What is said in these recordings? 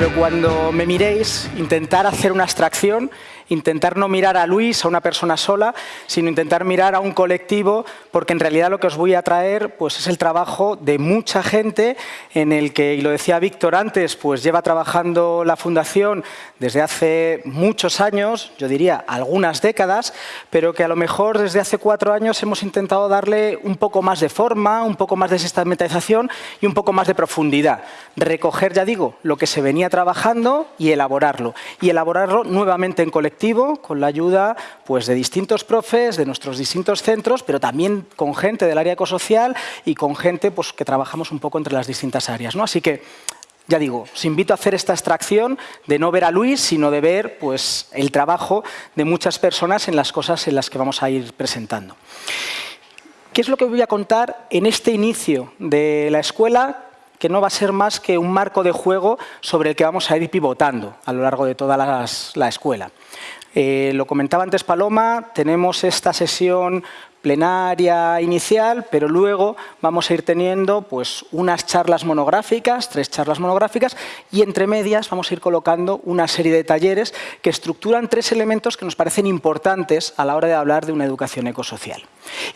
pero cuando me miréis, intentar hacer una abstracción intentar no mirar a Luis, a una persona sola, sino intentar mirar a un colectivo, porque en realidad lo que os voy a traer pues, es el trabajo de mucha gente en el que, y lo decía Víctor antes, pues lleva trabajando la Fundación desde hace muchos años, yo diría algunas décadas, pero que a lo mejor desde hace cuatro años hemos intentado darle un poco más de forma, un poco más de sistematización y un poco más de profundidad. Recoger, ya digo, lo que se venía trabajando y elaborarlo. Y elaborarlo nuevamente en colectivo con la ayuda pues, de distintos profes, de nuestros distintos centros, pero también con gente del área ecosocial y con gente pues, que trabajamos un poco entre las distintas áreas. ¿no? Así que, ya digo, os invito a hacer esta extracción de no ver a Luis, sino de ver pues, el trabajo de muchas personas en las cosas en las que vamos a ir presentando. ¿Qué es lo que voy a contar en este inicio de la escuela que no va a ser más que un marco de juego sobre el que vamos a ir pivotando a lo largo de toda la escuela. Eh, lo comentaba antes Paloma, tenemos esta sesión plenaria inicial, pero luego vamos a ir teniendo pues, unas charlas monográficas, tres charlas monográficas, y entre medias vamos a ir colocando una serie de talleres que estructuran tres elementos que nos parecen importantes a la hora de hablar de una educación ecosocial.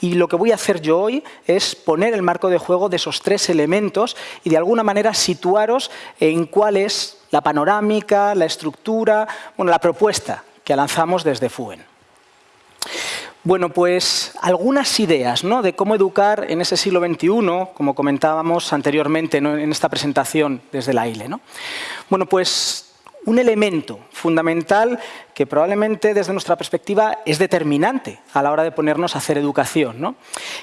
Y lo que voy a hacer yo hoy es poner el marco de juego de esos tres elementos y de alguna manera situaros en cuál es la panorámica, la estructura, bueno, la propuesta que lanzamos desde FUEN. Bueno, pues algunas ideas ¿no? de cómo educar en ese siglo XXI, como comentábamos anteriormente en esta presentación desde la ILE. ¿no? Bueno, pues un elemento fundamental que probablemente desde nuestra perspectiva es determinante a la hora de ponernos a hacer educación. ¿no?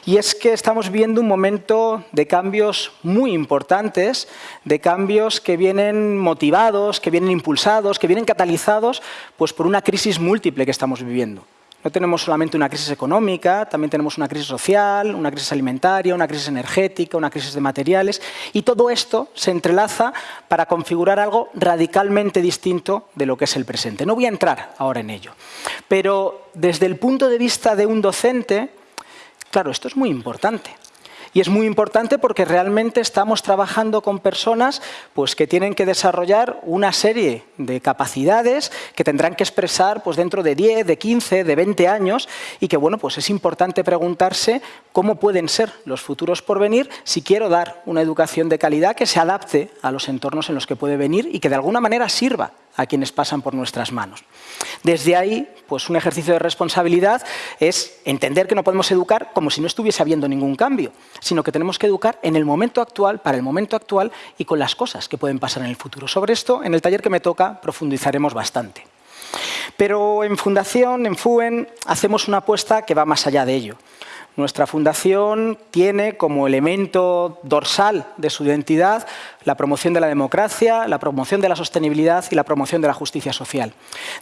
Y es que estamos viendo un momento de cambios muy importantes, de cambios que vienen motivados, que vienen impulsados, que vienen catalizados pues, por una crisis múltiple que estamos viviendo. No tenemos solamente una crisis económica, también tenemos una crisis social, una crisis alimentaria, una crisis energética, una crisis de materiales, y todo esto se entrelaza para configurar algo radicalmente distinto de lo que es el presente. No voy a entrar ahora en ello, pero desde el punto de vista de un docente, claro, esto es muy importante. Y es muy importante porque realmente estamos trabajando con personas pues, que tienen que desarrollar una serie de capacidades que tendrán que expresar pues, dentro de 10, de 15, de 20 años y que bueno, pues es importante preguntarse cómo pueden ser los futuros por venir si quiero dar una educación de calidad que se adapte a los entornos en los que puede venir y que de alguna manera sirva a quienes pasan por nuestras manos. Desde ahí, pues un ejercicio de responsabilidad es entender que no podemos educar como si no estuviese habiendo ningún cambio, sino que tenemos que educar en el momento actual, para el momento actual y con las cosas que pueden pasar en el futuro. Sobre esto, en el taller que me toca, profundizaremos bastante. Pero en Fundación, en FUEN, hacemos una apuesta que va más allá de ello. Nuestra fundación tiene como elemento dorsal de su identidad la promoción de la democracia, la promoción de la sostenibilidad y la promoción de la justicia social.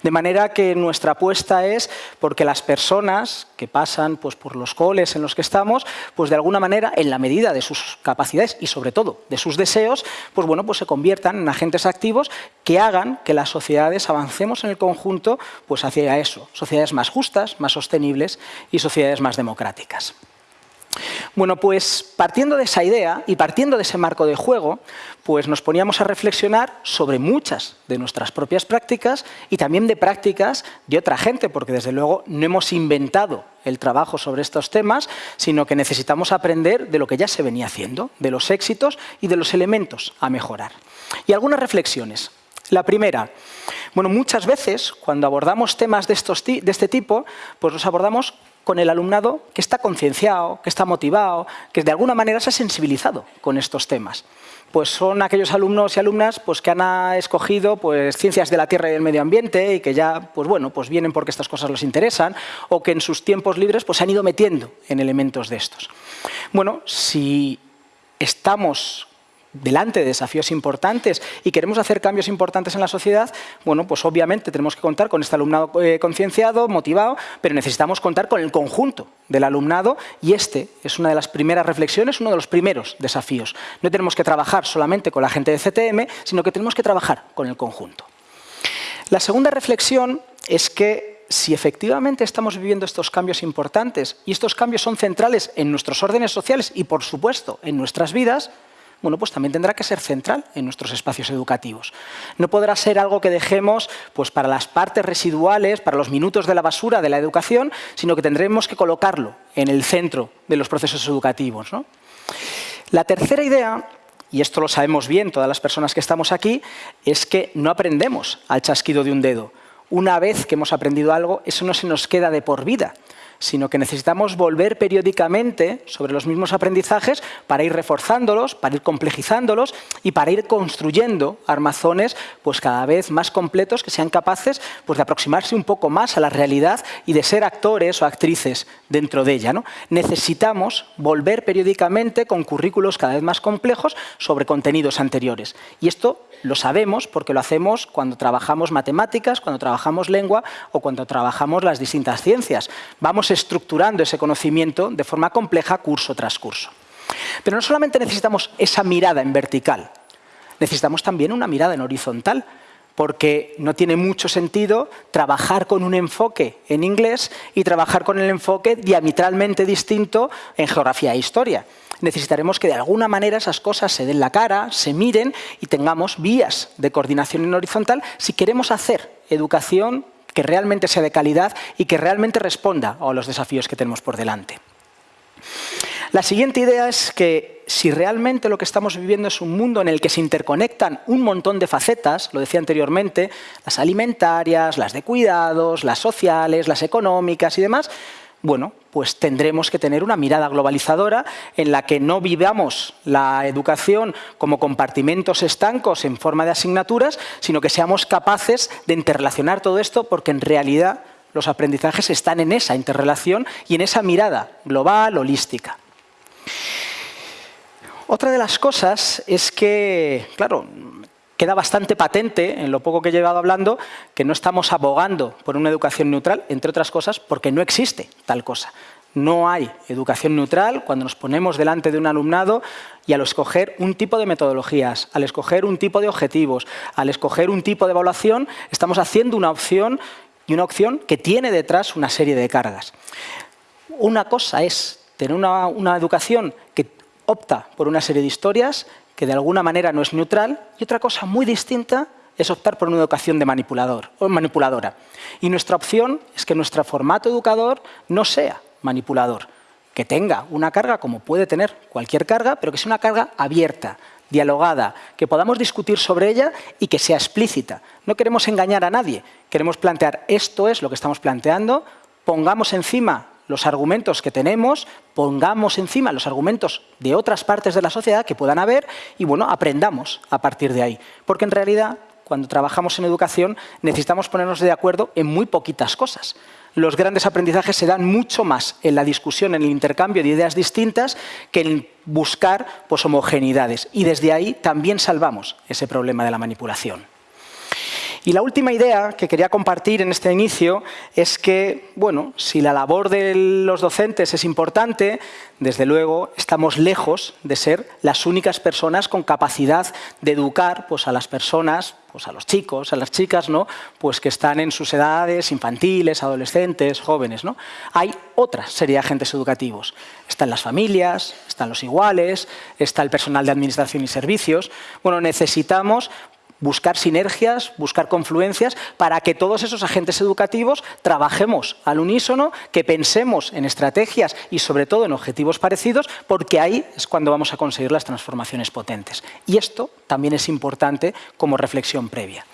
De manera que nuestra apuesta es porque las personas que pasan pues, por los coles en los que estamos, pues de alguna manera, en la medida de sus capacidades y sobre todo de sus deseos, pues bueno, pues se conviertan en agentes activos que hagan que las sociedades avancemos en el conjunto pues hacia eso, sociedades más justas, más sostenibles y sociedades más democráticas. Bueno, pues partiendo de esa idea y partiendo de ese marco de juego, pues nos poníamos a reflexionar sobre muchas de nuestras propias prácticas y también de prácticas de otra gente, porque desde luego no hemos inventado el trabajo sobre estos temas, sino que necesitamos aprender de lo que ya se venía haciendo, de los éxitos y de los elementos a mejorar. Y algunas reflexiones. La primera, bueno, muchas veces cuando abordamos temas de, estos, de este tipo, pues los abordamos con el alumnado que está concienciado, que está motivado, que de alguna manera se ha sensibilizado con estos temas. Pues son aquellos alumnos y alumnas pues, que han escogido pues, ciencias de la tierra y del medio ambiente y que ya pues, bueno, pues vienen porque estas cosas les interesan o que en sus tiempos libres pues, se han ido metiendo en elementos de estos. Bueno, si estamos delante de desafíos importantes y queremos hacer cambios importantes en la sociedad, bueno, pues obviamente tenemos que contar con este alumnado eh, concienciado, motivado, pero necesitamos contar con el conjunto del alumnado y este es una de las primeras reflexiones, uno de los primeros desafíos. No tenemos que trabajar solamente con la gente de CTM, sino que tenemos que trabajar con el conjunto. La segunda reflexión es que si efectivamente estamos viviendo estos cambios importantes y estos cambios son centrales en nuestros órdenes sociales y, por supuesto, en nuestras vidas, bueno, pues también tendrá que ser central en nuestros espacios educativos. No podrá ser algo que dejemos pues, para las partes residuales, para los minutos de la basura de la educación, sino que tendremos que colocarlo en el centro de los procesos educativos. La tercera idea y esto lo sabemos bien todas las personas que estamos aquí, es que no aprendemos al chasquido de un dedo. Una vez que hemos aprendido algo, eso no se nos queda de por vida, sino que necesitamos volver periódicamente sobre los mismos aprendizajes para ir reforzándolos, para ir complejizándolos y para ir construyendo armazones pues, cada vez más completos que sean capaces pues, de aproximarse un poco más a la realidad y de ser actores o actrices dentro de ella. ¿no? Necesitamos volver periódicamente con currículos cada vez más complejos sobre contenidos anteriores. Y esto lo sabemos porque lo hacemos cuando trabajamos matemáticas, cuando trabajamos lengua o cuando trabajamos las distintas ciencias. Vamos estructurando ese conocimiento de forma compleja curso tras curso. Pero no solamente necesitamos esa mirada en vertical, necesitamos también una mirada en horizontal, porque no tiene mucho sentido trabajar con un enfoque en inglés y trabajar con el enfoque diametralmente distinto en geografía e historia necesitaremos que de alguna manera esas cosas se den la cara, se miren y tengamos vías de coordinación en horizontal si queremos hacer educación que realmente sea de calidad y que realmente responda a los desafíos que tenemos por delante. La siguiente idea es que si realmente lo que estamos viviendo es un mundo en el que se interconectan un montón de facetas, lo decía anteriormente, las alimentarias, las de cuidados, las sociales, las económicas y demás, bueno, pues tendremos que tener una mirada globalizadora en la que no vivamos la educación como compartimentos estancos en forma de asignaturas, sino que seamos capaces de interrelacionar todo esto porque en realidad los aprendizajes están en esa interrelación y en esa mirada global, holística. Otra de las cosas es que, claro, queda bastante patente, en lo poco que he llevado hablando, que no estamos abogando por una educación neutral, entre otras cosas, porque no existe tal cosa. No hay educación neutral cuando nos ponemos delante de un alumnado y al escoger un tipo de metodologías, al escoger un tipo de objetivos, al escoger un tipo de evaluación, estamos haciendo una opción y una opción que tiene detrás una serie de cargas. Una cosa es tener una, una educación que opta por una serie de historias que de alguna manera no es neutral, y otra cosa muy distinta es optar por una educación de manipulador o manipuladora. Y nuestra opción es que nuestro formato educador no sea manipulador, que tenga una carga como puede tener cualquier carga, pero que sea una carga abierta, dialogada, que podamos discutir sobre ella y que sea explícita. No queremos engañar a nadie, queremos plantear esto es lo que estamos planteando, pongamos encima los argumentos que tenemos, pongamos encima los argumentos de otras partes de la sociedad que puedan haber y bueno, aprendamos a partir de ahí. Porque en realidad, cuando trabajamos en educación, necesitamos ponernos de acuerdo en muy poquitas cosas. Los grandes aprendizajes se dan mucho más en la discusión, en el intercambio de ideas distintas, que en buscar pues, homogeneidades. Y desde ahí también salvamos ese problema de la manipulación. Y la última idea que quería compartir en este inicio es que, bueno, si la labor de los docentes es importante, desde luego estamos lejos de ser las únicas personas con capacidad de educar pues, a las personas, pues, a los chicos, a las chicas, ¿no? pues, que están en sus edades infantiles, adolescentes, jóvenes. ¿no? Hay otra serie de agentes educativos. Están las familias, están los iguales, está el personal de administración y servicios. Bueno, necesitamos buscar sinergias, buscar confluencias para que todos esos agentes educativos trabajemos al unísono, que pensemos en estrategias y sobre todo en objetivos parecidos, porque ahí es cuando vamos a conseguir las transformaciones potentes. Y esto también es importante como reflexión previa.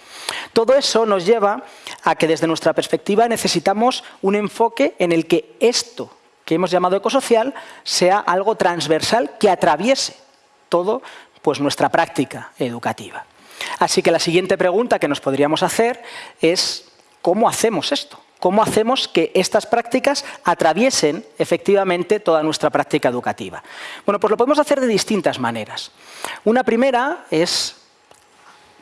Todo eso nos lleva a que desde nuestra perspectiva necesitamos un enfoque en el que esto que hemos llamado ecosocial sea algo transversal que atraviese todo pues, nuestra práctica educativa. Así que la siguiente pregunta que nos podríamos hacer es ¿cómo hacemos esto? ¿Cómo hacemos que estas prácticas atraviesen efectivamente toda nuestra práctica educativa? Bueno, pues lo podemos hacer de distintas maneras. Una primera es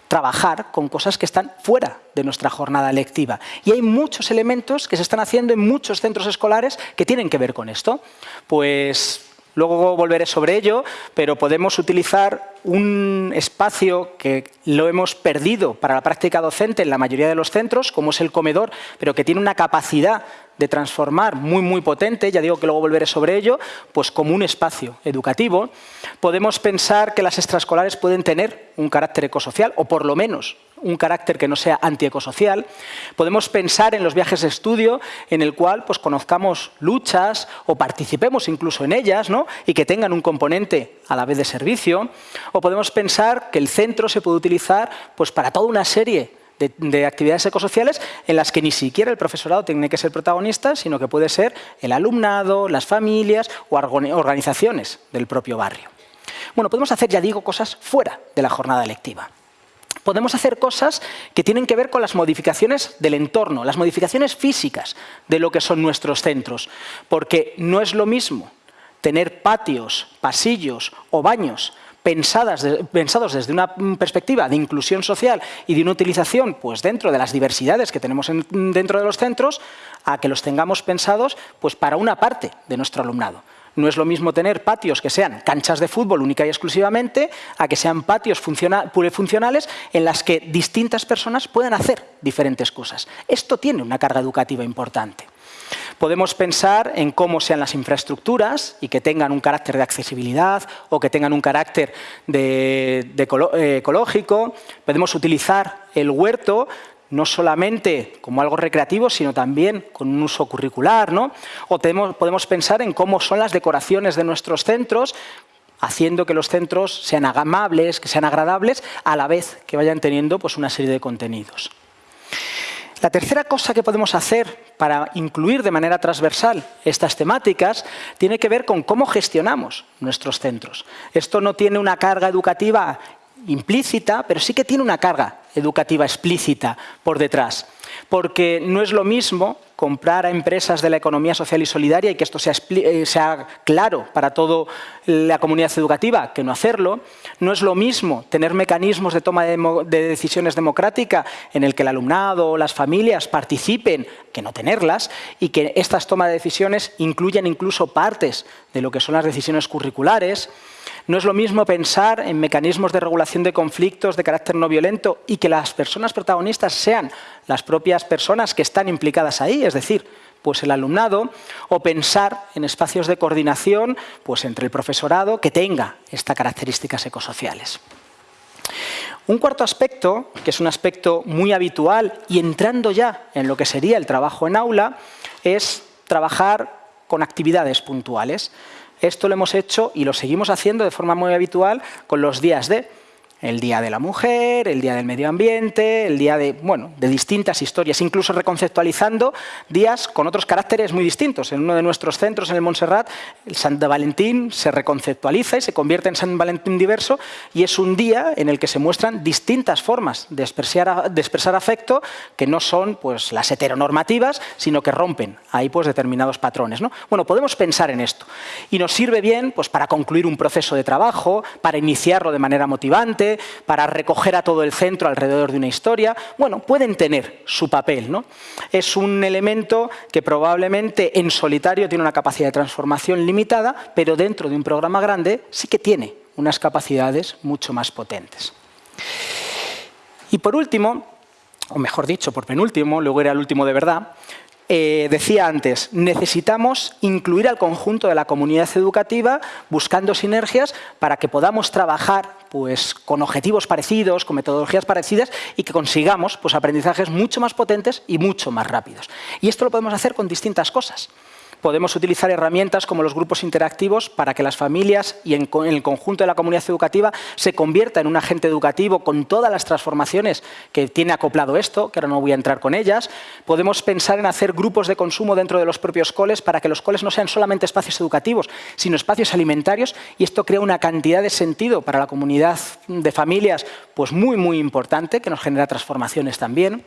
trabajar con cosas que están fuera de nuestra jornada lectiva. Y hay muchos elementos que se están haciendo en muchos centros escolares que tienen que ver con esto. Pues Luego volveré sobre ello, pero podemos utilizar un espacio que lo hemos perdido para la práctica docente en la mayoría de los centros, como es el comedor, pero que tiene una capacidad de transformar muy, muy potente, ya digo que luego volveré sobre ello, pues como un espacio educativo. Podemos pensar que las extraescolares pueden tener un carácter ecosocial, o por lo menos un carácter que no sea antiecosocial. Podemos pensar en los viajes de estudio en el cual pues, conozcamos luchas o participemos incluso en ellas ¿no? y que tengan un componente a la vez de servicio. O podemos pensar que el centro se puede utilizar pues, para toda una serie de, actividades ecosociales en las que ni siquiera el profesorado tiene que ser protagonista, sino que puede ser el alumnado, las familias o organizaciones del propio barrio. Bueno, podemos hacer, ya digo, cosas fuera de la jornada lectiva. Podemos hacer cosas que tienen que ver con las modificaciones del entorno, las modificaciones físicas de lo que son nuestros centros, porque no es lo mismo tener patios, pasillos o baños pensados desde una perspectiva de inclusión social y de una utilización pues, dentro de las diversidades que tenemos dentro de los centros, a que los tengamos pensados pues, para una parte de nuestro alumnado. No es lo mismo tener patios que sean canchas de fútbol única y exclusivamente a que sean patios funcionales en las que distintas personas puedan hacer diferentes cosas. Esto tiene una carga educativa importante. Podemos pensar en cómo sean las infraestructuras y que tengan un carácter de accesibilidad o que tengan un carácter de, eh, ecológico. Podemos utilizar el huerto no solamente como algo recreativo, sino también con un uso curricular. ¿no? O podemos pensar en cómo son las decoraciones de nuestros centros, haciendo que los centros sean amables, que sean agradables, a la vez que vayan teniendo pues, una serie de contenidos. La tercera cosa que podemos hacer para incluir de manera transversal estas temáticas tiene que ver con cómo gestionamos nuestros centros. Esto no tiene una carga educativa implícita, pero sí que tiene una carga educativa explícita por detrás. Porque no es lo mismo comprar a empresas de la economía social y solidaria y que esto sea, eh, claro para toda la comunidad educativa que no hacerlo. No es lo mismo tener mecanismos de toma de, de decisiones democrática en el que el alumnado o las familias participen que no tenerlas y que estas tomas de decisiones incluyan incluso partes de lo que son las decisiones curriculares. No es lo mismo pensar en mecanismos de regulación de conflictos de carácter no violento y que las personas protagonistas sean las propias personas que están implicadas ahí, es decir, pues el alumnado, o pensar en espacios de coordinación pues entre el profesorado que tenga estas características ecosociales. Un cuarto aspecto, que es un aspecto muy habitual y entrando ya en lo que sería el trabajo en aula, es trabajar con actividades puntuales. Esto lo hemos hecho y lo seguimos haciendo de forma muy habitual con los días de el Día de la Mujer, el Día del Medio Ambiente, el Día de, bueno, de distintas historias, incluso reconceptualizando días con otros caracteres muy distintos. En uno de nuestros centros, en el Montserrat, el San Valentín se reconceptualiza y se convierte en San Valentín diverso y es un día en el que se muestran distintas formas de expresar, afecto que no son pues, las heteronormativas, sino que rompen ahí pues, determinados patrones. ¿no? Bueno, podemos pensar en esto y nos sirve bien pues, para concluir un proceso de trabajo, para iniciarlo de manera motivante, para recoger a todo el centro alrededor de una historia, bueno, pueden tener su papel. ¿no? Es un elemento que probablemente en solitario tiene una capacidad de transformación limitada, pero dentro de un programa grande sí que tiene unas capacidades mucho más potentes. Y por último, o mejor dicho, por penúltimo, luego era el último de verdad, eh, decía antes, necesitamos incluir al conjunto de la comunidad educativa buscando sinergias para que podamos trabajar pues, con objetivos parecidos, con metodologías parecidas y que consigamos pues, aprendizajes mucho más potentes y mucho más rápidos. Y esto lo podemos hacer con distintas cosas podemos utilizar herramientas como los grupos interactivos para que las familias y en, el conjunto de la comunidad educativa se convierta en un agente educativo con todas las transformaciones que tiene acoplado esto, que ahora no voy a entrar con ellas. Podemos pensar en hacer grupos de consumo dentro de los propios coles para que los coles no sean solamente espacios educativos, sino espacios alimentarios y esto crea una cantidad de sentido para la comunidad de familias pues muy, muy importante, que nos genera transformaciones también.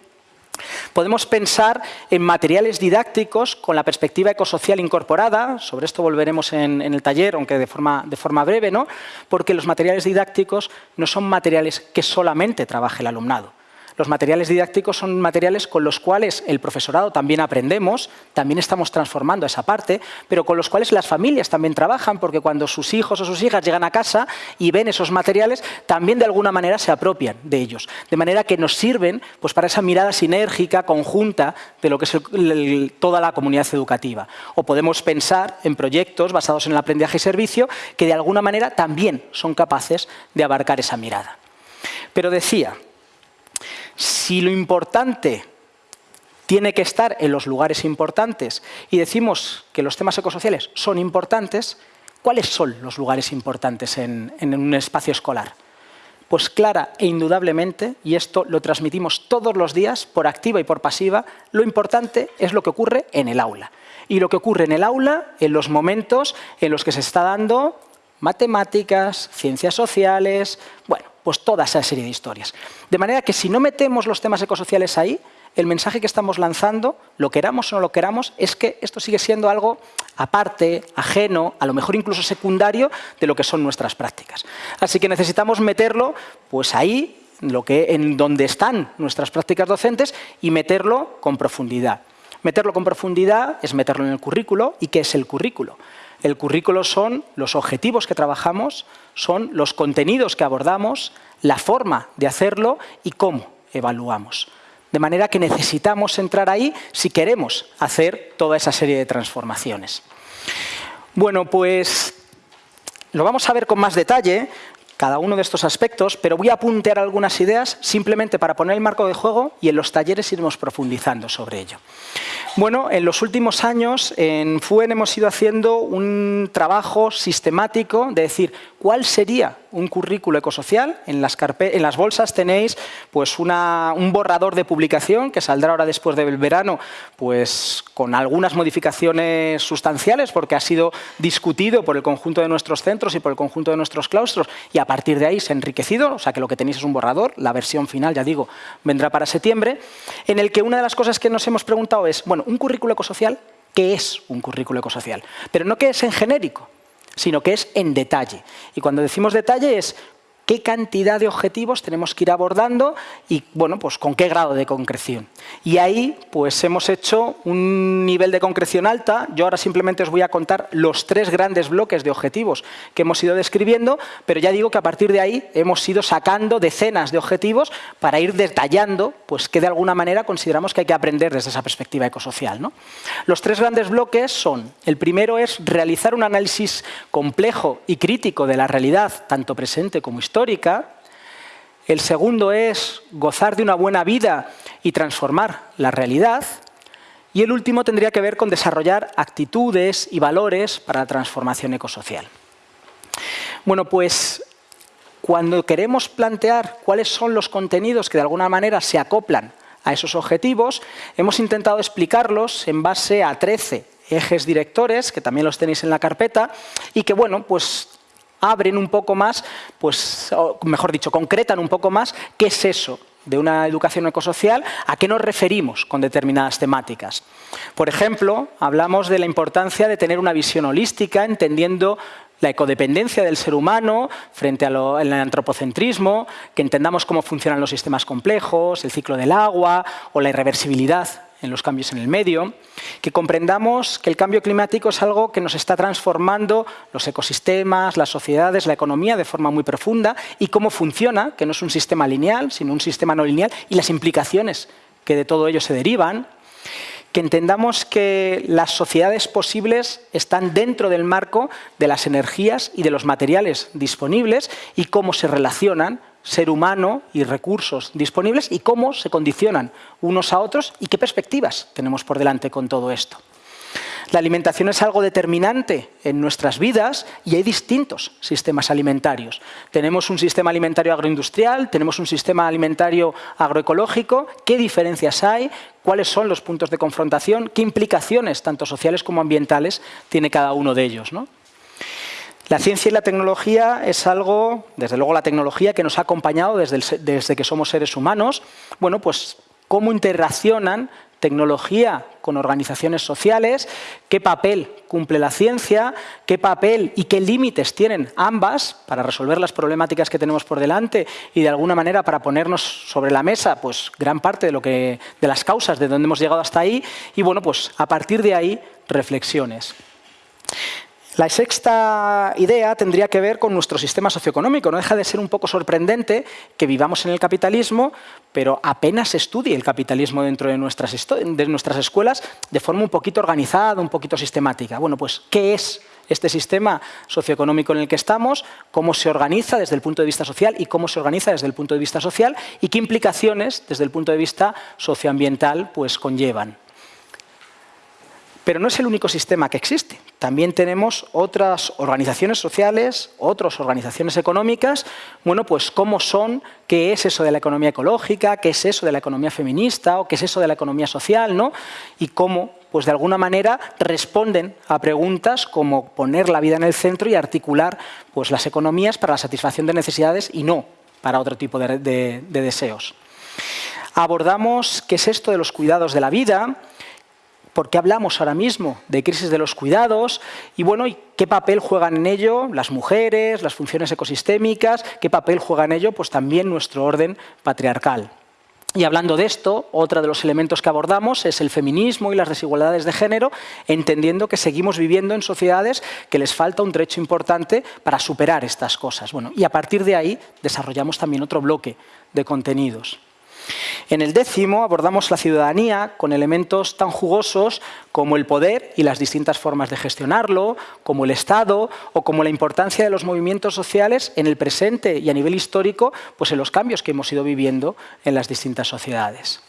Podemos pensar en materiales didácticos con la perspectiva ecosocial incorporada, sobre esto volveremos en, el taller, aunque de forma, de forma breve, ¿no? porque los materiales didácticos no son materiales que solamente trabaje el alumnado. Los materiales didácticos son materiales con los cuales el profesorado también aprendemos, también estamos transformando esa parte, pero con los cuales las familias también trabajan, porque cuando sus hijos o sus hijas llegan a casa y ven esos materiales, también de alguna manera se apropian de ellos. De manera que nos sirven pues, para esa mirada sinérgica, conjunta, de lo que es toda la comunidad educativa. O podemos pensar en proyectos basados en el aprendizaje y servicio que de alguna manera también son capaces de abarcar esa mirada. Pero decía, si lo importante tiene que estar en los lugares importantes y decimos que los temas ecosociales son importantes, ¿cuáles son los lugares importantes en, un espacio escolar? Pues clara e indudablemente, y esto lo transmitimos todos los días, por activa y por pasiva, lo importante es lo que ocurre en el aula. Y lo que ocurre en el aula, en los momentos en los que se está dando matemáticas, ciencias sociales, bueno, pues toda esa serie de historias. De manera que si no metemos los temas ecosociales ahí, el mensaje que estamos lanzando, lo queramos o no lo queramos, es que esto sigue siendo algo aparte, ajeno, a lo mejor incluso secundario de lo que son nuestras prácticas. Así que necesitamos meterlo pues ahí, lo que, en donde están nuestras prácticas docentes y meterlo con profundidad. Meterlo con profundidad es meterlo en el currículo. ¿Y qué es el currículo? El currículo son los objetivos que trabajamos, son los contenidos que abordamos, la forma de hacerlo y cómo evaluamos. De manera que necesitamos entrar ahí si queremos hacer toda esa serie de transformaciones. Bueno, pues lo vamos a ver con más detalle, cada uno de estos aspectos, pero voy a apuntear algunas ideas simplemente para poner el marco de juego y en los talleres iremos profundizando sobre ello. Bueno, en los últimos años en FUEN hemos ido haciendo un trabajo sistemático de decir cuál sería un currículo ecosocial. En las, en las bolsas tenéis pues un borrador de publicación que saldrá ahora después del verano pues con algunas modificaciones sustanciales porque ha sido discutido por el conjunto de nuestros centros y por el conjunto de nuestros claustros y a partir de ahí se ha enriquecido, o sea que lo que tenéis es un borrador, la versión final, ya digo, vendrá para septiembre, en el que una de las cosas que nos hemos preguntado es, bueno, un currículo ecosocial, ¿qué es un currículo ecosocial? Pero no que es en genérico, sino que es en detalle. Y cuando decimos detalle es qué cantidad de objetivos tenemos que ir abordando y bueno, pues con qué grado de concreción. Y ahí pues hemos hecho un nivel de concreción alta. Yo ahora simplemente os voy a contar los tres grandes bloques de objetivos que hemos ido describiendo, pero ya digo que a partir de ahí hemos ido sacando decenas de objetivos para ir detallando pues que de alguna manera consideramos que hay que aprender desde esa perspectiva ecosocial. ¿no? Los tres grandes bloques son, el primero es realizar un análisis complejo y crítico de la realidad, tanto presente como histórica, histórica. El segundo es gozar de una buena vida y transformar la realidad. Y el último tendría que ver con desarrollar actitudes y valores para la transformación ecosocial. Bueno, pues cuando queremos plantear cuáles son los contenidos que de alguna manera se acoplan a esos objetivos, hemos intentado explicarlos en base a 13 ejes directores, que también los tenéis en la carpeta, y que bueno, pues abren un poco más, pues, mejor dicho, concretan un poco más qué es eso de una educación ecosocial, a qué nos referimos con determinadas temáticas. Por ejemplo, hablamos de la importancia de tener una visión holística, entendiendo la ecodependencia del ser humano frente al antropocentrismo, que entendamos cómo funcionan los sistemas complejos, el ciclo del agua o la irreversibilidad en los cambios en el medio, que comprendamos que el cambio climático es algo que nos está transformando los ecosistemas, las sociedades, la economía de forma muy profunda y cómo funciona, que no es un sistema lineal, sino un sistema no lineal, y las implicaciones que de todo ello se derivan, que entendamos que las sociedades posibles están dentro del marco de las energías y de los materiales disponibles y cómo se relacionan ser humano y recursos disponibles y cómo se condicionan unos a otros y qué perspectivas tenemos por delante con todo esto. La alimentación es algo determinante en nuestras vidas y hay distintos sistemas alimentarios. Tenemos un sistema alimentario agroindustrial, tenemos un sistema alimentario agroecológico. ¿Qué diferencias hay? ¿Cuáles son los puntos de confrontación? ¿Qué implicaciones, tanto sociales como ambientales, tiene cada uno de ellos? La ciencia y la tecnología es algo, desde luego la tecnología, que nos ha acompañado desde, desde que somos seres humanos. Bueno, pues cómo interaccionan tecnología con organizaciones sociales, qué papel cumple la ciencia, qué papel y qué límites tienen ambas para resolver las problemáticas que tenemos por delante y de alguna manera para ponernos sobre la mesa pues, gran parte de, lo que, de las causas de donde hemos llegado hasta ahí y bueno, pues a partir de ahí reflexiones. La sexta idea tendría que ver con nuestro sistema socioeconómico. No deja de ser un poco sorprendente que vivamos en el capitalismo, pero apenas se estudie el capitalismo dentro de nuestras, escuelas de forma un poquito organizada, un poquito sistemática. Bueno, pues, ¿qué es este sistema socioeconómico en el que estamos, cómo se organiza desde el punto de vista social y cómo se organiza desde el punto de vista social y qué implicaciones desde el punto de vista socioambiental pues, conllevan. Pero no es el único sistema que existe. También tenemos otras organizaciones sociales, otras organizaciones económicas, bueno, pues cómo son, qué es eso de la economía ecológica, qué es eso de la economía feminista o qué es eso de la economía social, ¿no? Y cómo, pues de alguna manera, responden a preguntas como poner la vida en el centro y articular pues, las economías para la satisfacción de necesidades y no para otro tipo de, de deseos. Abordamos qué es esto de los cuidados de la vida, por qué hablamos ahora mismo de crisis de los cuidados y bueno, ¿y qué papel juegan en ello las mujeres, las funciones ecosistémicas, qué papel juega en ello pues también nuestro orden patriarcal. Y hablando de esto, otro de los elementos que abordamos es el feminismo y las desigualdades de género, entendiendo que seguimos viviendo en sociedades que les falta un trecho importante para superar estas cosas. Bueno, y a partir de ahí desarrollamos también otro bloque de contenidos. En el décimo abordamos la ciudadanía con elementos tan jugosos como el poder y las distintas formas de gestionarlo, como el Estado o como la importancia de los movimientos sociales en el presente y a nivel histórico pues en los cambios que hemos ido viviendo en las distintas sociedades.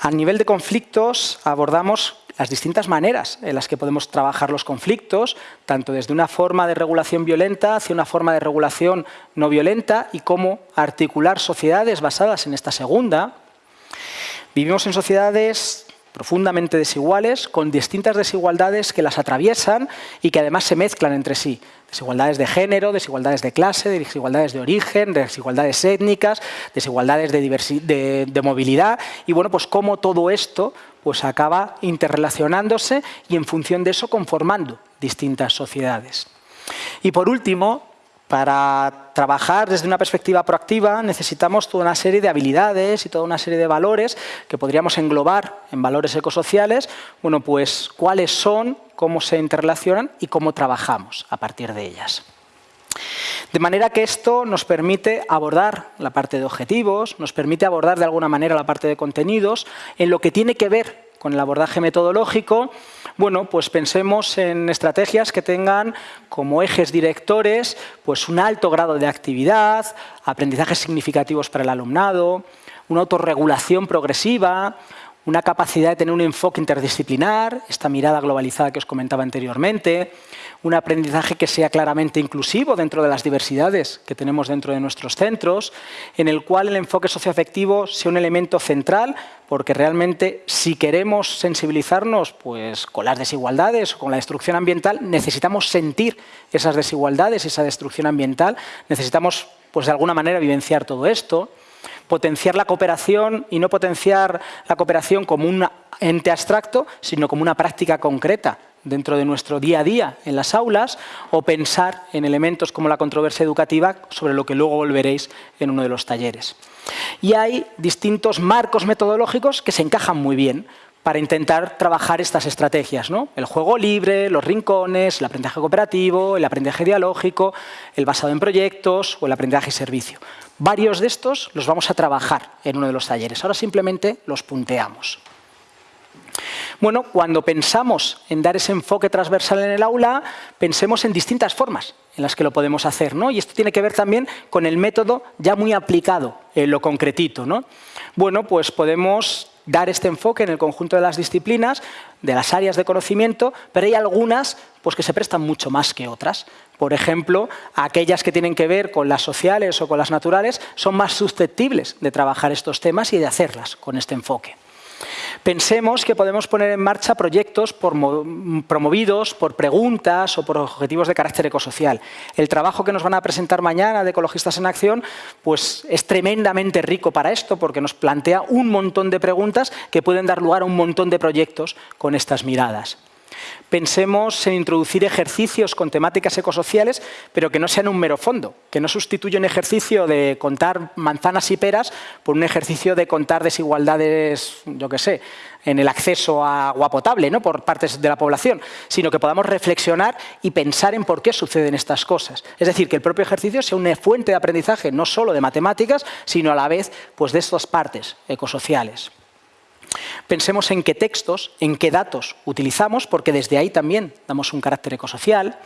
A nivel de conflictos abordamos las distintas maneras en las que podemos trabajar los conflictos, tanto desde una forma de regulación violenta hacia una forma de regulación no violenta y cómo articular sociedades basadas en esta segunda. Vivimos en sociedades profundamente desiguales, con distintas desigualdades que las atraviesan y que además se mezclan entre sí. Desigualdades de género, desigualdades de clase, desigualdades de origen, desigualdades étnicas, desigualdades de, de movilidad y bueno, pues cómo todo esto pues acaba interrelacionándose y en función de eso conformando distintas sociedades. Y por último, para trabajar desde una perspectiva proactiva necesitamos toda una serie de habilidades y toda una serie de valores que podríamos englobar en valores ecosociales. Bueno, pues cuáles son, cómo se interrelacionan y cómo trabajamos a partir de ellas. De manera que esto nos permite abordar la parte de objetivos, nos permite abordar de alguna manera la parte de contenidos. En lo que tiene que ver con el abordaje metodológico bueno, pues pensemos en estrategias que tengan como ejes directores pues un alto grado de actividad, aprendizajes significativos para el alumnado, una autorregulación progresiva, una capacidad de tener un enfoque interdisciplinar, esta mirada globalizada que os comentaba anteriormente, un aprendizaje que sea claramente inclusivo dentro de las diversidades que tenemos dentro de nuestros centros, en el cual el enfoque socioafectivo sea un elemento central, porque realmente si queremos sensibilizarnos pues, con las desigualdades o con la destrucción ambiental, necesitamos sentir esas desigualdades, esa destrucción ambiental, necesitamos pues, de alguna manera vivenciar todo esto potenciar la cooperación y no potenciar la cooperación como un ente abstracto, sino como una práctica concreta dentro de nuestro día a día en las aulas o pensar en elementos como la controversia educativa, sobre lo que luego volveréis en uno de los talleres. Y hay distintos marcos metodológicos que se encajan muy bien para intentar trabajar estas estrategias. ¿no? El juego libre, los rincones, el aprendizaje cooperativo, el aprendizaje dialógico, el basado en proyectos o el aprendizaje y servicio. Varios de estos los vamos a trabajar en uno de los talleres. Ahora simplemente los punteamos. Bueno, cuando pensamos en dar ese enfoque transversal en el aula, pensemos en distintas formas en las que lo podemos hacer. ¿no? Y esto tiene que ver también con el método ya muy aplicado en lo concretito. ¿no? Bueno, pues podemos dar este enfoque en el conjunto de las disciplinas, de las áreas de conocimiento, pero hay algunas pues, que se prestan mucho más que otras. Por ejemplo, aquellas que tienen que ver con las sociales o con las naturales son más susceptibles de trabajar estos temas y de hacerlas con este enfoque. Pensemos que podemos poner en marcha proyectos promovidos por preguntas o por objetivos de carácter ecosocial. El trabajo que nos van a presentar mañana de Ecologistas en Acción pues, es tremendamente rico para esto porque nos plantea un montón de preguntas que pueden dar lugar a un montón de proyectos con estas miradas. Pensemos en introducir ejercicios con temáticas ecosociales, pero que no sean un mero fondo, que no sustituya un ejercicio de contar manzanas y peras por un ejercicio de contar desigualdades, yo qué sé, en el acceso a agua potable ¿no? por partes de la población, sino que podamos reflexionar y pensar en por qué suceden estas cosas. Es decir, que el propio ejercicio sea una fuente de aprendizaje no solo de matemáticas, sino a la vez pues, de estas partes ecosociales. Pensemos en qué textos, en qué datos utilizamos, porque desde ahí también damos un carácter ecosocial.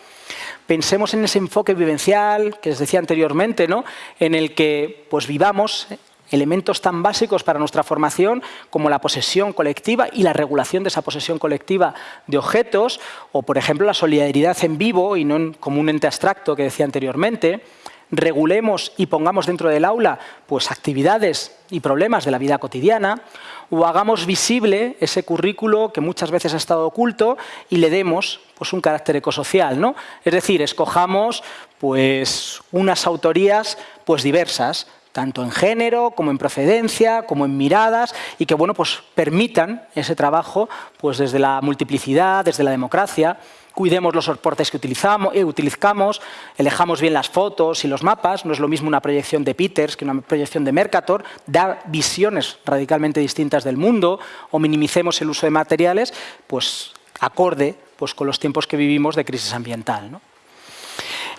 Pensemos en ese enfoque vivencial que les decía anteriormente, ¿no? en el que pues, vivamos elementos tan básicos para nuestra formación como la posesión colectiva y la regulación de esa posesión colectiva de objetos, o por ejemplo la solidaridad en vivo y no como un ente abstracto que decía anteriormente, regulemos y pongamos dentro del aula pues, actividades y problemas de la vida cotidiana, o hagamos visible ese currículo que muchas veces ha estado oculto y le demos pues, un carácter ecosocial. ¿no? Es decir, escojamos pues, unas autorías pues, diversas, tanto en género, como en procedencia, como en miradas, y que bueno, pues, permitan ese trabajo pues, desde la multiplicidad, desde la democracia, cuidemos los soportes que utilizamos, eh, utilizamos, elijamos bien las fotos y los mapas, no es lo mismo una proyección de Peters que una proyección de Mercator, da visiones radicalmente distintas del mundo, o minimicemos el uso de materiales, pues acorde pues, con los tiempos que vivimos de crisis ambiental.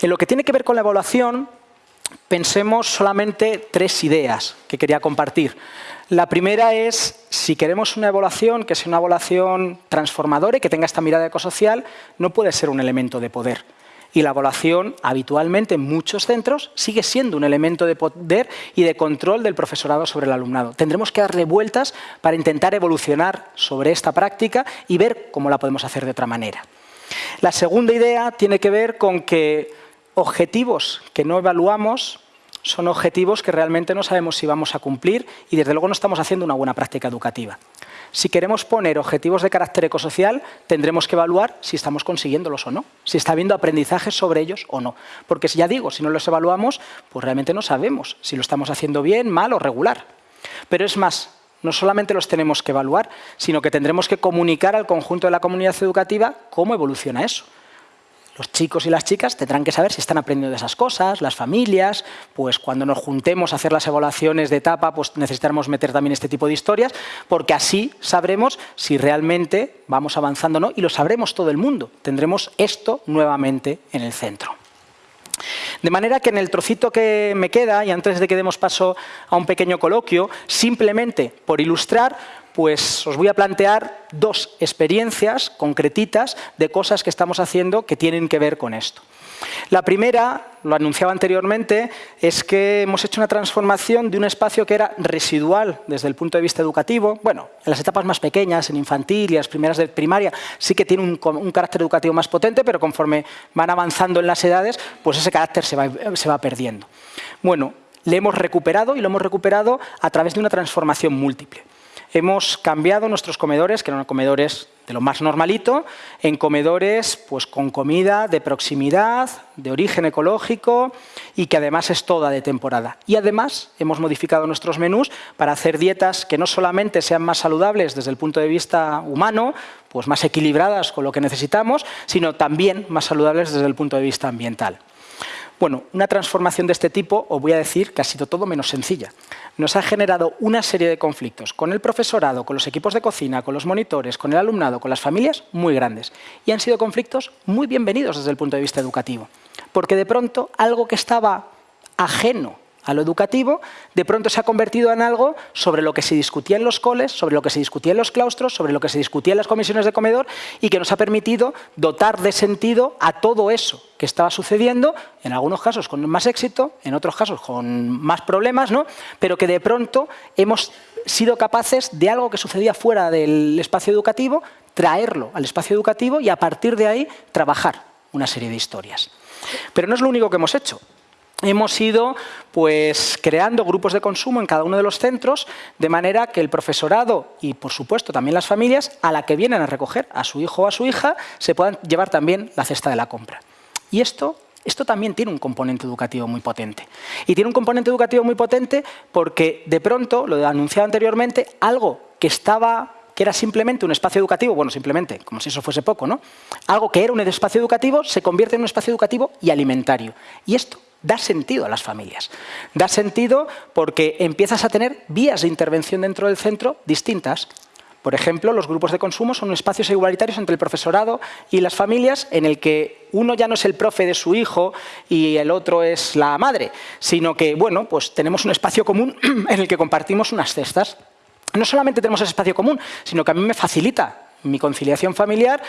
En lo que tiene que ver con la evaluación, pensemos solamente tres ideas que quería compartir. La primera es, si queremos una evaluación que sea una evaluación transformadora y que tenga esta mirada ecosocial, no puede ser un elemento de poder. Y la evaluación, habitualmente en muchos centros, sigue siendo un elemento de poder y de control del profesorado sobre el alumnado. Tendremos que darle vueltas para intentar evolucionar sobre esta práctica y ver cómo la podemos hacer de otra manera. La segunda idea tiene que ver con que objetivos que no evaluamos son objetivos que realmente no sabemos si vamos a cumplir y desde luego no estamos haciendo una buena práctica educativa. Si queremos poner objetivos de carácter ecosocial, tendremos que evaluar si estamos consiguiéndolos o no, si está habiendo aprendizaje sobre ellos o no. Porque si ya digo, si no los evaluamos, pues realmente no sabemos si lo estamos haciendo bien, mal o regular. Pero es más, no solamente los tenemos que evaluar, sino que tendremos que comunicar al conjunto de la comunidad educativa cómo evoluciona eso. Los chicos y las chicas tendrán que saber si están aprendiendo de esas cosas, las familias, pues cuando nos juntemos a hacer las evaluaciones de etapa, pues necesitaremos meter también este tipo de historias, porque así sabremos si realmente vamos avanzando o no, y lo sabremos todo el mundo. Tendremos esto nuevamente en el centro. De manera que en el trocito que me queda, y antes de que demos paso a un pequeño coloquio, simplemente por ilustrar, pues os voy a plantear dos experiencias concretitas de cosas que estamos haciendo que tienen que ver con esto. La primera, lo anunciaba anteriormente, es que hemos hecho una transformación de un espacio que era residual desde el punto de vista educativo. Bueno, en las etapas más pequeñas, en infantil y las primeras de primaria, sí que tiene un, carácter educativo más potente, pero conforme van avanzando en las edades, pues ese carácter se va, se va perdiendo. Bueno, le hemos recuperado y lo hemos recuperado a través de una transformación múltiple hemos cambiado nuestros comedores, que eran comedores de lo más normalito, en comedores pues, con comida de proximidad, de origen ecológico y que además es toda de temporada. Y además hemos modificado nuestros menús para hacer dietas que no solamente sean más saludables desde el punto de vista humano, pues más equilibradas con lo que necesitamos, sino también más saludables desde el punto de vista ambiental. Bueno, una transformación de este tipo, os voy a decir que ha sido todo menos sencilla. Nos ha generado una serie de conflictos con el profesorado, con los equipos de cocina, con los monitores, con el alumnado, con las familias, muy grandes. Y han sido conflictos muy bienvenidos desde el punto de vista educativo. Porque de pronto algo que estaba ajeno a lo educativo, de pronto se ha convertido en algo sobre lo que se discutía en los coles, sobre lo que se discutía en los claustros, sobre lo que se discutía en las comisiones de comedor y que nos ha permitido dotar de sentido a todo eso que estaba sucediendo, en algunos casos con más éxito, en otros casos con más problemas, ¿no? pero que de pronto hemos sido capaces de algo que sucedía fuera del espacio educativo, traerlo al espacio educativo y a partir de ahí trabajar una serie de historias. Pero no es lo único que hemos hecho. Hemos ido pues, creando grupos de consumo en cada uno de los centros, de manera que el profesorado y, por supuesto, también las familias, a la que vienen a recoger a su hijo o a su hija, se puedan llevar también la cesta de la compra. Y esto, esto también tiene un componente educativo muy potente. Y tiene un componente educativo muy potente porque, de pronto, lo he anunciado anteriormente, algo que estaba que era simplemente un espacio educativo, bueno, simplemente, como si eso fuese poco, ¿no? Algo que era un espacio educativo se convierte en un espacio educativo y alimentario. Y esto da sentido a las familias. Da sentido porque empiezas a tener vías de intervención dentro del centro distintas. Por ejemplo, los grupos de consumo son espacios igualitarios entre el profesorado y las familias en el que uno ya no es el profe de su hijo y el otro es la madre, sino que bueno, pues tenemos un espacio común en el que compartimos unas cestas. No solamente tenemos ese espacio común, sino que a mí me facilita mi conciliación familiar,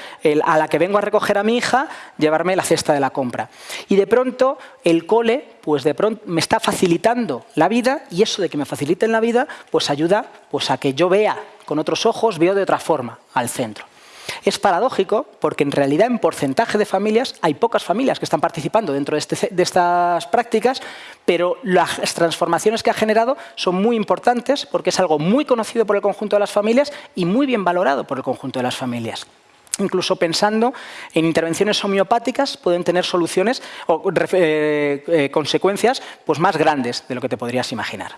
a la que vengo a recoger a mi hija, llevarme la cesta de la compra. Y de pronto el cole pues de pronto me está facilitando la vida y eso de que me faciliten la vida pues ayuda pues, a que yo vea con otros ojos, veo de otra forma al centro. Es paradójico porque en realidad en porcentaje de familias hay pocas familias que están participando dentro de, este de, estas prácticas, pero las transformaciones que ha generado son muy importantes porque es algo muy conocido por el conjunto de las familias y muy bien valorado por el conjunto de las familias incluso pensando en intervenciones homeopáticas, pueden tener soluciones o eh, eh, consecuencias pues, más grandes de lo que te podrías imaginar.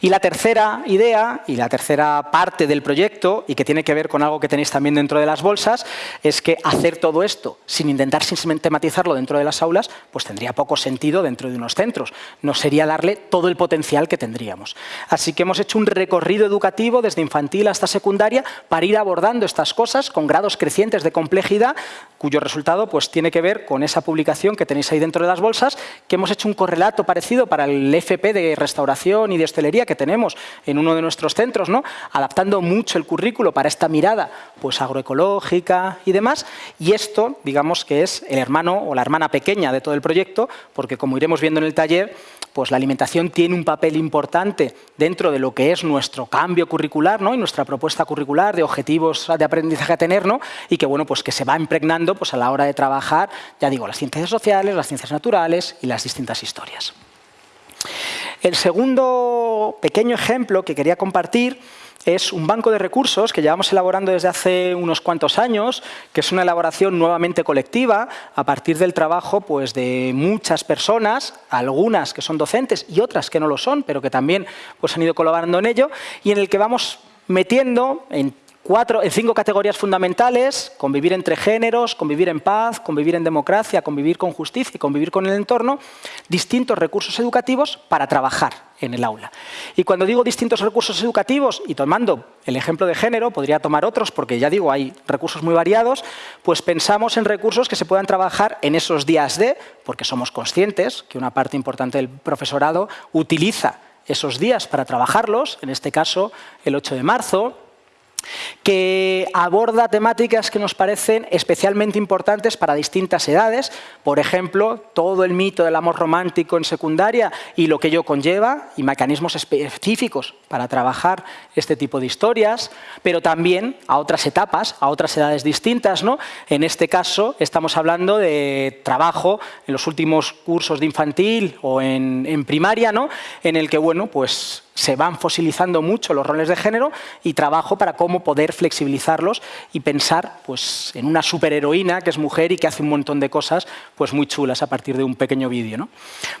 Y la tercera idea y la tercera parte del proyecto, y que tiene que ver con algo que tenéis también dentro de las bolsas, es que hacer todo esto sin intentar sistematizarlo dentro de las aulas, pues tendría poco sentido dentro de unos centros. No sería darle todo el potencial que tendríamos. Así que hemos hecho un recorrido educativo desde infantil hasta secundaria para ir abordando estas cosas con grados crecientes de complejidad, cuyo resultado pues, tiene que ver con esa publicación que tenéis ahí dentro de las bolsas, que hemos hecho un correlato parecido para el FP de restauración y de hostelería que tenemos en uno de nuestros centros, ¿no? adaptando mucho el currículo para esta mirada pues, agroecológica y demás. Y esto, digamos que es el hermano o la hermana pequeña de todo el proyecto, porque como iremos viendo en el taller, pues la alimentación tiene un papel importante dentro de lo que es nuestro cambio curricular ¿no? y nuestra propuesta curricular de objetivos de aprendizaje a tener ¿no? y que, bueno, pues que se va impregnando pues, a la hora de trabajar, ya digo, las ciencias sociales, las ciencias naturales y las distintas historias. El segundo pequeño ejemplo que quería compartir es un banco de recursos que llevamos elaborando desde hace unos cuantos años, que es una elaboración nuevamente colectiva a partir del trabajo pues, de muchas personas, algunas que son docentes y otras que no lo son, pero que también pues, han ido colaborando en ello, y en el que vamos metiendo en Cuatro, en cinco categorías fundamentales, convivir entre géneros, convivir en paz, convivir en democracia, convivir con justicia y convivir con el entorno, distintos recursos educativos para trabajar en el aula. Y cuando digo distintos recursos educativos, y tomando el ejemplo de género, podría tomar otros, porque ya digo, hay recursos muy variados, pues pensamos en recursos que se puedan trabajar en esos días de, porque somos conscientes que una parte importante del profesorado utiliza esos días para trabajarlos, en este caso el 8 de marzo, que aborda temáticas que nos parecen especialmente importantes para distintas edades, por ejemplo, todo el mito del amor romántico en secundaria y lo que ello conlleva, y mecanismos específicos para trabajar este tipo de historias, pero también a otras etapas, a otras edades distintas. ¿no? En este caso estamos hablando de trabajo en los últimos cursos de infantil o en, primaria, ¿no? en el que bueno, pues se van fosilizando mucho los roles de género y trabajo para cómo poder flexibilizarlos y pensar pues, en una superheroína que es mujer y que hace un montón de cosas pues, muy chulas a partir de un pequeño vídeo. ¿no?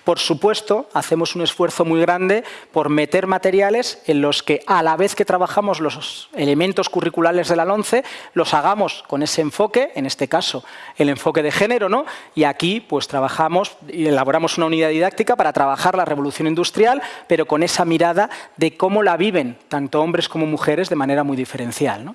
Por supuesto, hacemos un esfuerzo muy grande por meter materiales en los que a la vez que trabajamos los elementos curriculares de la LONCE, los hagamos con ese enfoque, en este caso el enfoque de género, ¿no? y aquí pues trabajamos y elaboramos una unidad didáctica para trabajar la revolución industrial, pero con esa mirada de cómo la viven tanto hombres como mujeres de manera muy diferencial.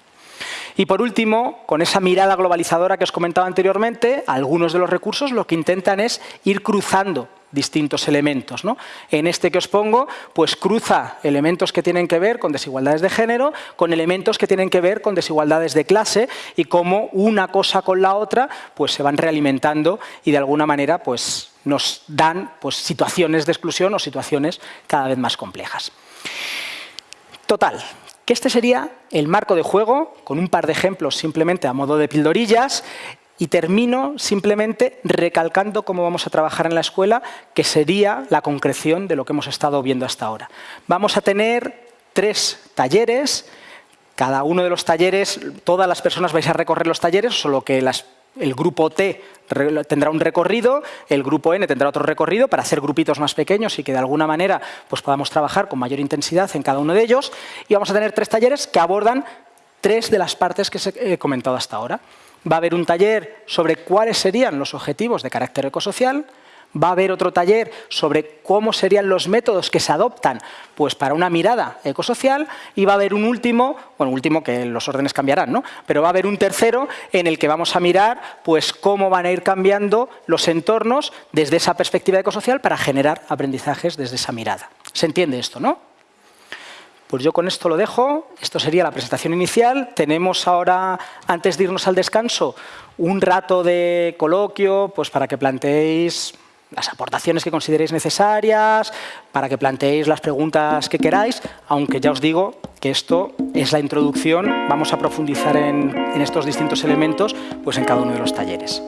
Y por último, con esa mirada globalizadora que os comentaba anteriormente, algunos de los recursos lo que intentan es ir cruzando distintos elementos. En este que os pongo, pues cruza elementos que tienen que ver con desigualdades de género, con elementos que tienen que ver con desigualdades de clase y cómo una cosa con la otra pues se van realimentando y de alguna manera pues nos dan pues, situaciones de exclusión o situaciones cada vez más complejas. Total, que este sería el marco de juego, con un par de ejemplos simplemente a modo de pildorillas, Y termino simplemente recalcando cómo vamos a trabajar en la escuela, que sería la concreción de lo que hemos estado viendo hasta ahora. Vamos a tener tres talleres, cada uno de los talleres, todas las personas vais a recorrer los talleres, solo que el grupo T tendrá un recorrido, el grupo N tendrá otro recorrido para hacer grupitos más pequeños y que de alguna manera pues, podamos trabajar con mayor intensidad en cada uno de ellos. Y vamos a tener tres talleres que abordan tres de las partes que he comentado hasta ahora. Va a haber un taller sobre cuáles serían los objetivos de carácter ecosocial, va a haber otro taller sobre cómo serían los métodos que se adoptan pues, para una mirada ecosocial y va a haber un último, bueno, último que los órdenes cambiarán, ¿no? pero va a haber un tercero en el que vamos a mirar pues, cómo van a ir cambiando los entornos desde esa perspectiva ecosocial para generar aprendizajes desde esa mirada. ¿Se entiende esto, no? Pues yo con esto lo dejo. Esto sería la presentación inicial. Tenemos ahora, antes de irnos al descanso, un rato de coloquio pues para que planteéis las aportaciones que consideréis necesarias, para que planteéis las preguntas que queráis, aunque ya os digo que esto es la introducción. Vamos a profundizar en, en estos distintos elementos pues en cada uno de los talleres.